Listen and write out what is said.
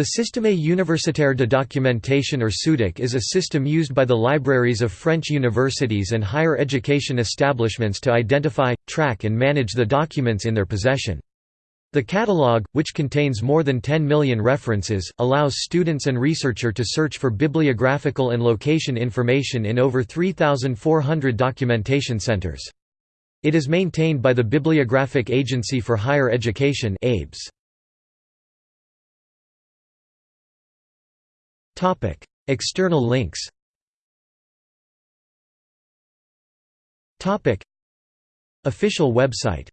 The Système Universitaire de Documentation or SUDOC is a system used by the libraries of French universities and higher education establishments to identify, track and manage the documents in their possession. The catalogue, which contains more than 10 million references, allows students and researcher to search for bibliographical and location information in over 3,400 documentation centers. It is maintained by the Bibliographic Agency for Higher Education ABES. External links Official website